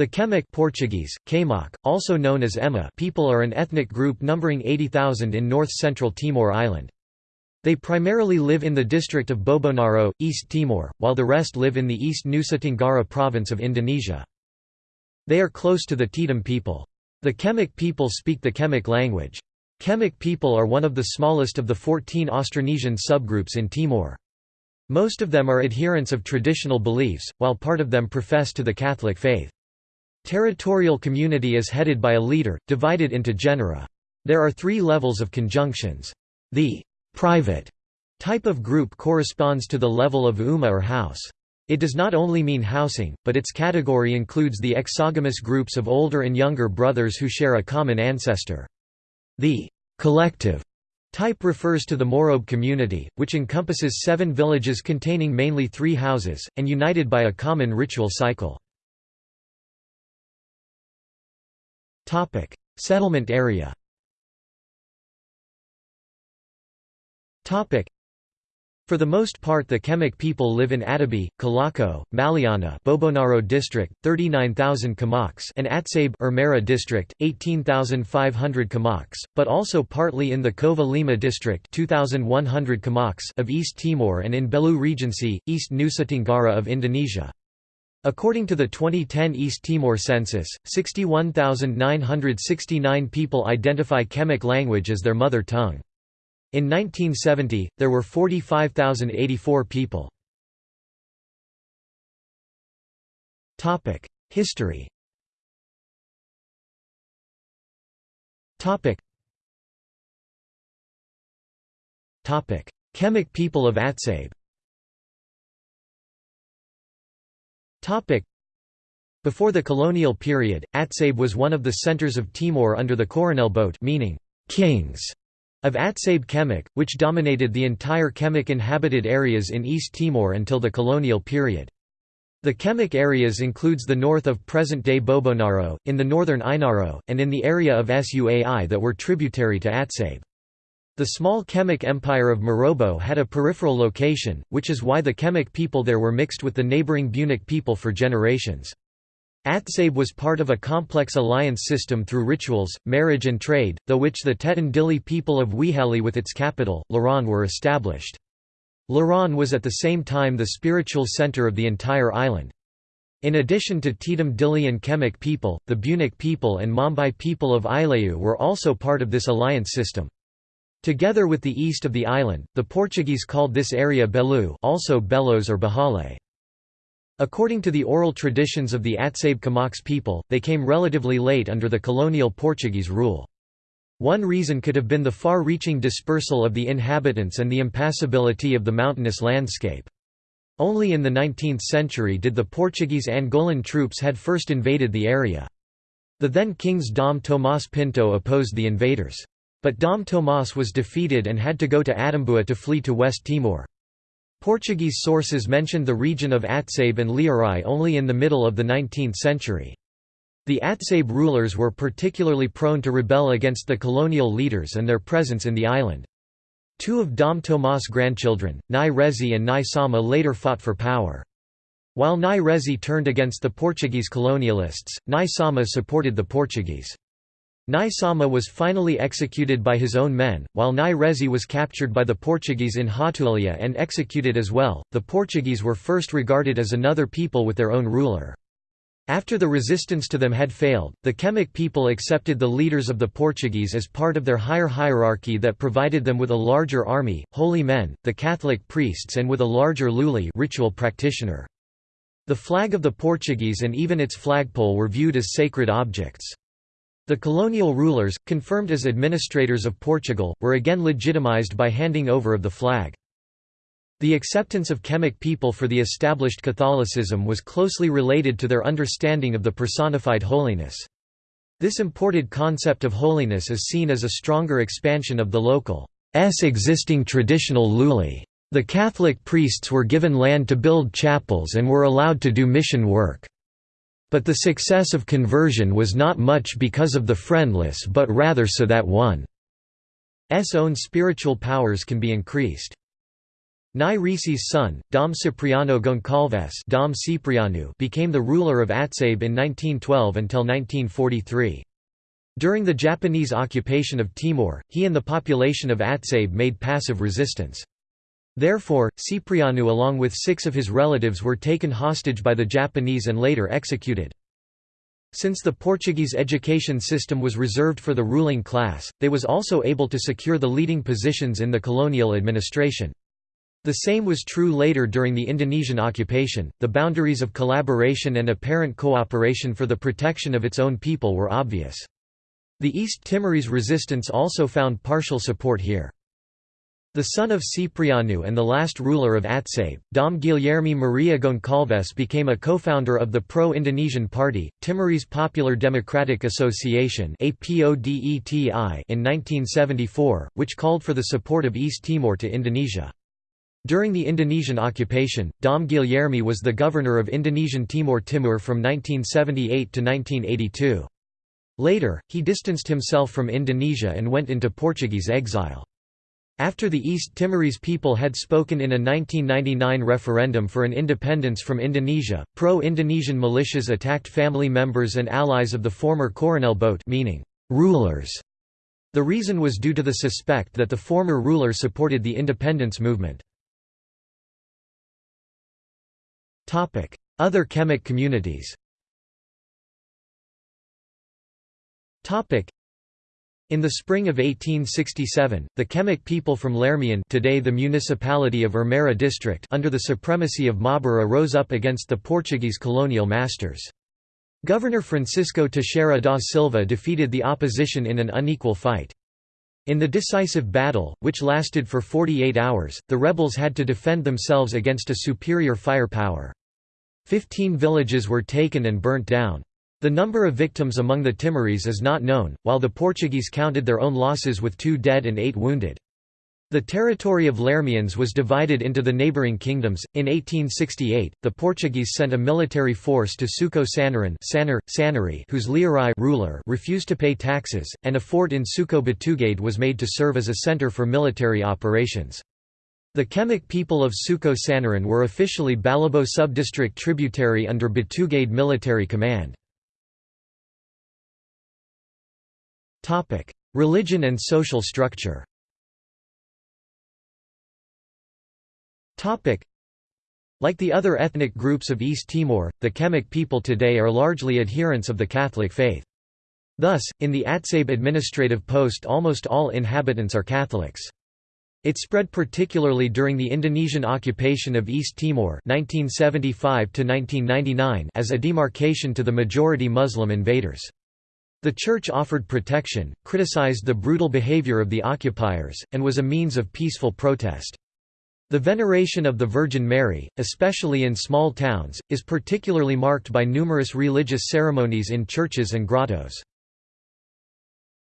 The Kemak Portuguese, Kamak, also known as Ema people are an ethnic group numbering 80,000 in north-central Timor Island. They primarily live in the district of Bobonaro, East Timor, while the rest live in the East Nusa Tenggara province of Indonesia. They are close to the Tetum people. The Kemak people speak the Kemak language. Kemak people are one of the smallest of the 14 Austronesian subgroups in Timor. Most of them are adherents of traditional beliefs, while part of them profess to the Catholic faith. Territorial community is headed by a leader, divided into genera. There are three levels of conjunctions. The private type of group corresponds to the level of umma or house. It does not only mean housing, but its category includes the exogamous groups of older and younger brothers who share a common ancestor. The collective type refers to the Morobo community, which encompasses seven villages containing mainly three houses, and united by a common ritual cycle. Settlement area. Topic: For the most part the Kemak people live in Atabae, Cailaco, Maliana Bobonaro district, 39,000 Kamaks and Atsabe Ermera district, 18,500 Kamaks, but also partly in the Cova Lima district 2,100 Kamaks of East Timor and in Belu Regency, East Nusa Tenggara of Indonesia. According to the 2010 East Timor census, 61,969 people identify Kemak language as their mother tongue. In 1970, there were 45,084 people. History Kemak people of Atsabe Before the colonial period, Atsabe was one of the centers of Timor under the Coronel boat meaning kings of Atsabe Kemak, which dominated the entire Kemak inhabited areas in East Timor until the colonial period. The Kemak areas includes the north of present-day Bobonaro, in the northern Ainaro, and in the area of Suai that were tributary to Atsabe. The small Kemak Empire of Morobo had a peripheral location, which is why the Kemak people there were mixed with the neighboring Bunak people for generations. Atsabe was part of a complex alliance system through rituals, marriage and trade, though which the Tetum Dili people of Wehali with its capital, Laran were established. Laran was at the same time the spiritual center of the entire island. In addition to Tetum Dili and Kemak people, the Bunak people and Mambai people of Ilayu were also part of this alliance system. Together with the east of the island, the Portuguese called this area Belu also Belos or Bahale. According to the oral traditions of the Atsabe Kamaks people, they came relatively late under the colonial Portuguese rule. One reason could have been the far-reaching dispersal of the inhabitants and the impassability of the mountainous landscape. Only in the 19th century did the Portuguese Angolan troops had first invaded the area. The then kings Dom Tomás Pinto opposed the invaders. But Dom Tomás was defeated and had to go to Atambua to flee to West Timor. Portuguese sources mentioned the region of Atsabe and Liarai only in the middle of the 19th century. The Atsabe rulers were particularly prone to rebel against the colonial leaders and their presence in the island. Two of Dom Tomás' grandchildren, Nai Rezi and Nai Sama later fought for power. While Nai Rezi turned against the Portuguese colonialists, Nai Sama supported the Portuguese. Nai Sama was finally executed by his own men, while Nai Rezi was captured by the Portuguese in Hatulia and executed as well. The Portuguese were first regarded as another people with their own ruler. After the resistance to them had failed, the Kemak people accepted the leaders of the Portuguese as part of their higher hierarchy that provided them with a larger army, holy men, the Catholic priests and with a larger luli ritual practitioner. The flag of the Portuguese and even its flagpole were viewed as sacred objects. The colonial rulers, confirmed as administrators of Portugal, were again legitimized by handing over of the flag. The acceptance of Kemak people for the established Catholicism was closely related to their understanding of the personified holiness. This imported concept of holiness is seen as a stronger expansion of the local's existing traditional luli. The Catholic priests were given land to build chapels and were allowed to do mission work. But the success of conversion was not much because of the friendless but rather so that one's own spiritual powers can be increased. Nai Risi's son, Dom Cipriano Goncalves Dom Cipriano became the ruler of Atsabe in 1912 until 1943. During the Japanese occupation of Timor, he and the population of Atsabe made passive resistance. Therefore, Cipriano along with six of his relatives were taken hostage by the Japanese and later executed. Since the Portuguese education system was reserved for the ruling class, they was also able to secure the leading positions in the colonial administration. The same was true later during the Indonesian occupation. The boundaries of collaboration and apparent cooperation for the protection of its own people were obvious. The East Timorese resistance also found partial support here. The son of Cipriano and the last ruler of Atsabe, Dom Guilherme Maria Goncalves became a co-founder of the pro-Indonesian party, Timorese Popular Democratic Association in 1974, which called for the support of East Timor to Indonesia. During the Indonesian occupation, Dom Guilherme was the governor of Indonesian Timor-Timur from 1978 to 1982. Later, he distanced himself from Indonesia and went into Portuguese exile. After the East Timorese people had spoken in a 1999 referendum for an independence from Indonesia, pro-Indonesian militias attacked family members and allies of the former Coronel Boat meaning, rulers. The reason was due to the suspect that the former ruler supported the independence movement. Other Kemak communities in the spring of 1867, the Kemak people from Lermian today the municipality of Ermera district under the supremacy of Mabura rose up against the Portuguese colonial masters. Governor Francisco Teixeira da Silva defeated the opposition in an unequal fight. In the decisive battle, which lasted for 48 hours, the rebels had to defend themselves against a superior firepower. Fifteen villages were taken and burnt down. The number of victims among the Timorese is not known, while the Portuguese counted their own losses with two dead and eight wounded. The territory of Lermians was divided into the neighboring kingdoms. In 1868, the Portuguese sent a military force to Suco Sanarun Sanar, whose Liurai ruler refused to pay taxes, and a fort in Suco Batugade was made to serve as a center for military operations. The Kemak people of Suco Sanarun were officially Balibo subdistrict tributary under Batugade military command. Religion and social structure like the other ethnic groups of East Timor, the Kemak people today are largely adherents of the Catholic faith. Thus, in the Atsabe administrative post almost all inhabitants are Catholics. It spread particularly during the Indonesian occupation of East Timor 1975 as a demarcation to the majority Muslim invaders. The church offered protection, criticized the brutal behavior of the occupiers, and was a means of peaceful protest. The veneration of the Virgin Mary, especially in small towns, is particularly marked by numerous religious ceremonies in churches and grottos.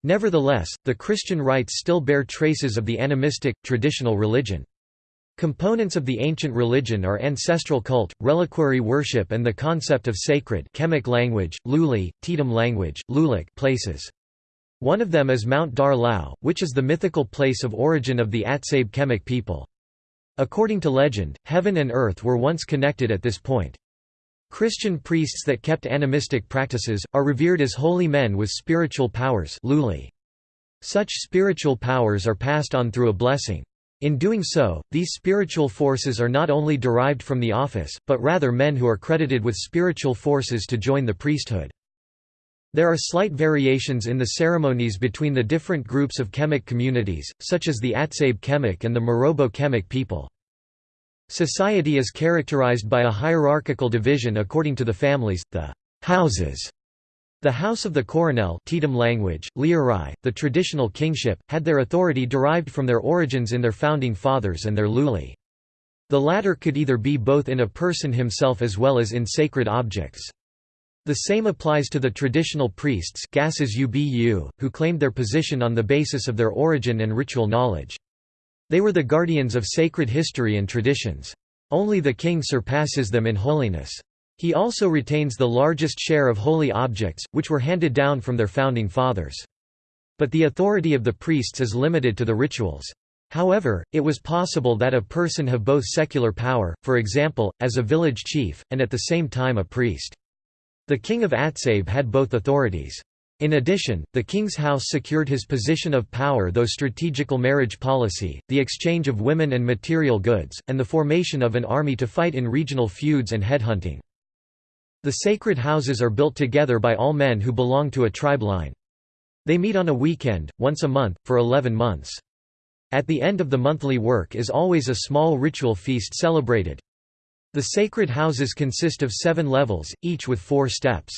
Nevertheless, the Christian rites still bear traces of the animistic, traditional religion. Components of the ancient religion are ancestral cult, reliquary worship and the concept of sacred Kemak language, Luli, Tetum language, Lulik places. One of them is Mount Dar Lao, which is the mythical place of origin of the Atsabe Kemak people. According to legend, heaven and earth were once connected at this point. Christian priests that kept animistic practices, are revered as holy men with spiritual powers Such spiritual powers are passed on through a blessing. In doing so, these spiritual forces are not only derived from the office, but rather men who are credited with spiritual forces to join the priesthood. There are slight variations in the ceremonies between the different groups of Kemak communities, such as the Atsabe Kemak and the Morobo Kemak people. Society is characterized by a hierarchical division according to the families, the houses. The House of the Coronel Tetum language, Liurai, the traditional kingship, had their authority derived from their origins in their founding fathers and their luli. The latter could either be both in a person himself as well as in sacred objects. The same applies to the traditional priests gases UBU, who claimed their position on the basis of their origin and ritual knowledge. They were the guardians of sacred history and traditions. Only the king surpasses them in holiness. He also retains the largest share of holy objects, which were handed down from their founding fathers. But the authority of the priests is limited to the rituals. However, it was possible that a person have both secular power, for example, as a village chief, and at the same time a priest. The king of Atsabe had both authorities. In addition, the king's house secured his position of power through strategical marriage policy, the exchange of women and material goods, and the formation of an army to fight in regional feuds and headhunting. The sacred houses are built together by all men who belong to a tribe line. They meet on a weekend, once a month, for 11 months. At the end of the monthly work is always a small ritual feast celebrated. The sacred houses consist of seven levels, each with four steps.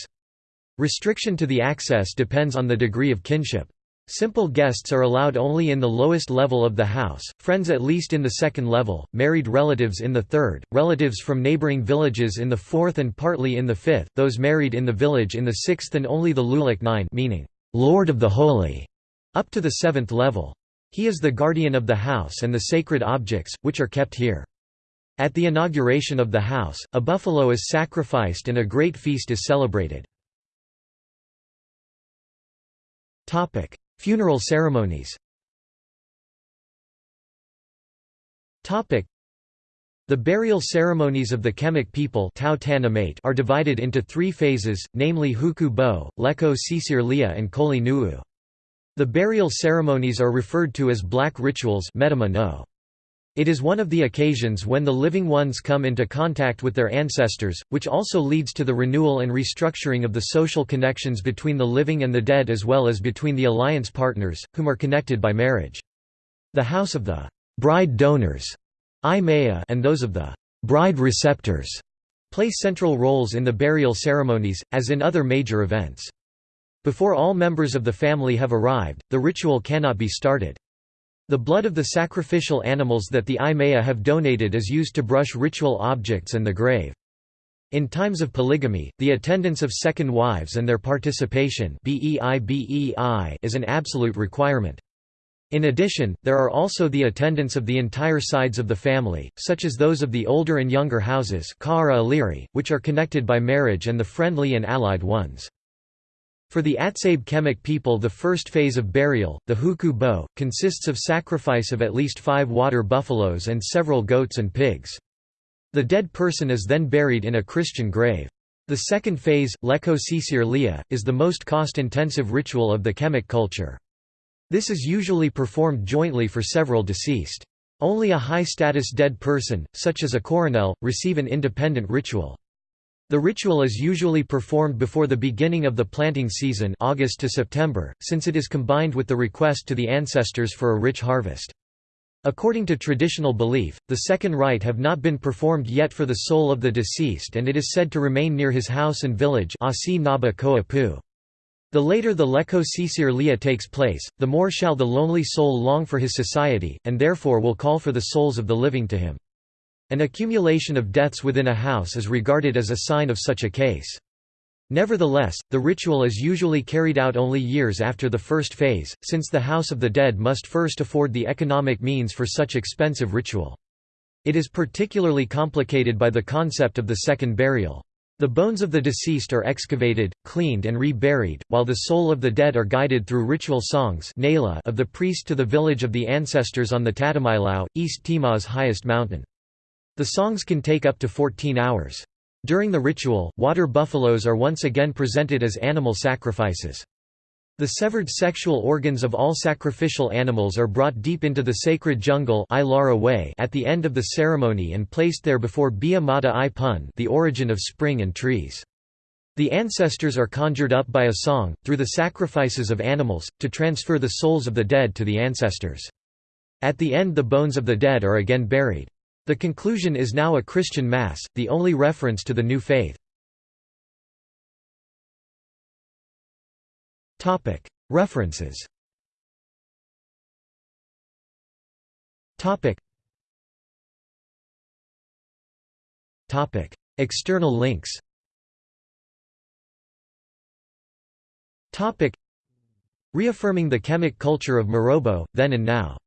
Restriction to the access depends on the degree of kinship. Simple guests are allowed only in the lowest level of the house, friends at least in the second level, married relatives in the third, relatives from neighboring villages in the fourth and partly in the fifth, those married in the village in the sixth and only the Lulak nine meaning, Lord of the Holy, up to the seventh level. He is the guardian of the house and the sacred objects, which are kept here. At the inauguration of the house, a buffalo is sacrificed and a great feast is celebrated. Funeral ceremonies. The burial ceremonies of the Kemak people are divided into three phases, namely Huku Bo, Leko Sisir Lia and Koli Nuu. The burial ceremonies are referred to as black rituals It is one of the occasions when the living ones come into contact with their ancestors, which also leads to the renewal and restructuring of the social connections between the living and the dead as well as between the alliance partners, whom are connected by marriage. The house of the bride donors and those of the bride receptors play central roles in the burial ceremonies, as in other major events. Before all members of the family have arrived, the ritual cannot be started. The blood of the sacrificial animals that the Imaya have donated is used to brush ritual objects and the grave. In times of polygamy, the attendance of second wives and their participation is an absolute requirement. In addition, there are also the attendance of the entire sides of the family, such as those of the older and younger houses which are connected by marriage and the friendly and allied ones. For the Atsabe Kemak people the first phase of burial, the Huku Bo, consists of sacrifice of at least five water buffaloes and several goats and pigs. The dead person is then buried in a Christian grave. The second phase, Leko Sisir Lia, is the most cost-intensive ritual of the Kemak culture. This is usually performed jointly for several deceased. Only a high-status dead person, such as a coronel, receive an independent ritual. The ritual is usually performed before the beginning of the planting season August to September, since it is combined with the request to the ancestors for a rich harvest. According to traditional belief, the second rite have not been performed yet for the soul of the deceased and it is said to remain near his house and village The later the Leko Sisir Lia takes place, the more shall the lonely soul long for his society, and therefore will call for the souls of the living to him. An accumulation of deaths within a house is regarded as a sign of such a case. Nevertheless, the ritual is usually carried out only years after the first phase, since the house of the dead must first afford the economic means for such expensive ritual. It is particularly complicated by the concept of the second burial. The bones of the deceased are excavated, cleaned and re-buried, while the soul of the dead are guided through ritual songs of the priest to the village of the ancestors on the Tatamailau, East Timor's highest mountain. The songs can take up to 14 hours. During the ritual, water buffaloes are once again presented as animal sacrifices. The severed sexual organs of all sacrificial animals are brought deep into the sacred jungle at the end of the ceremony and placed there before Bia Mata i Pun the origin of spring and trees. The ancestors are conjured up by a song, through the sacrifices of animals, to transfer the souls of the dead to the ancestors. At the end the bones of the dead are again buried. The conclusion is now a Christian Mass, the only reference to the new faith. References. External links. Reaffirming the Kemak culture of Morobo, then and now